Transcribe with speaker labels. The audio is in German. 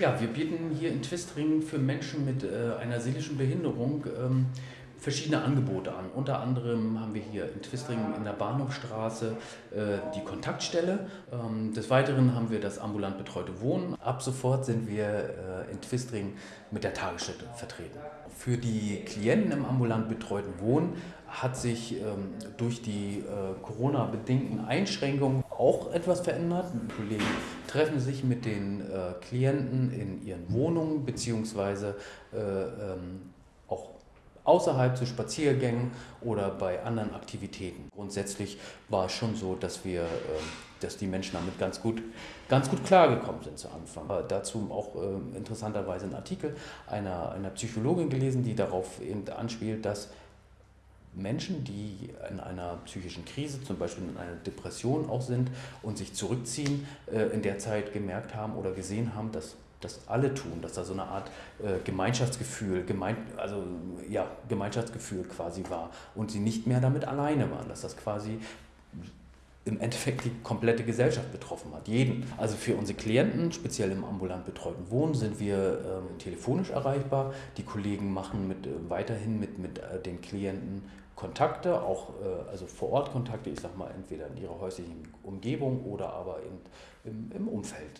Speaker 1: Ja, wir bieten hier in Twistringen für Menschen mit äh, einer seelischen Behinderung ähm, verschiedene Angebote an. Unter anderem haben wir hier in Twistringen in der Bahnhofstraße äh, die Kontaktstelle. Ähm, des Weiteren haben wir das ambulant betreute Wohnen. Ab sofort sind wir äh, in Twistringen mit der Tagesstätte vertreten. Für die Klienten im ambulant betreuten Wohnen hat sich ähm, durch die äh, Corona-bedingten Einschränkungen auch etwas verändert. Die Kollegen treffen sich mit den äh, Klienten in ihren Wohnungen beziehungsweise äh, ähm, außerhalb zu Spaziergängen oder bei anderen Aktivitäten. Grundsätzlich war es schon so, dass wir, ähm, dass die Menschen damit ganz gut, ganz gut klargekommen sind zu Anfang. Äh, dazu auch äh, interessanterweise ein Artikel einer, einer Psychologin gelesen, die darauf eben anspielt, dass Menschen, die in einer psychischen Krise, zum Beispiel in einer Depression auch sind und sich zurückziehen, äh, in der Zeit gemerkt haben oder gesehen haben, dass das alle tun, dass da so eine Art äh, Gemeinschaftsgefühl, gemein, also ja, Gemeinschaftsgefühl quasi war und sie nicht mehr damit alleine waren, dass das quasi im Endeffekt die komplette Gesellschaft betroffen hat, jeden. Also für unsere Klienten, speziell im ambulant betreuten Wohnen, sind wir ähm, telefonisch erreichbar. Die Kollegen machen mit, äh, weiterhin mit, mit äh, den Klienten Kontakte, auch äh, also vor Ort Kontakte, ich sag mal entweder in ihrer häuslichen Umgebung oder aber in, im, im Umfeld.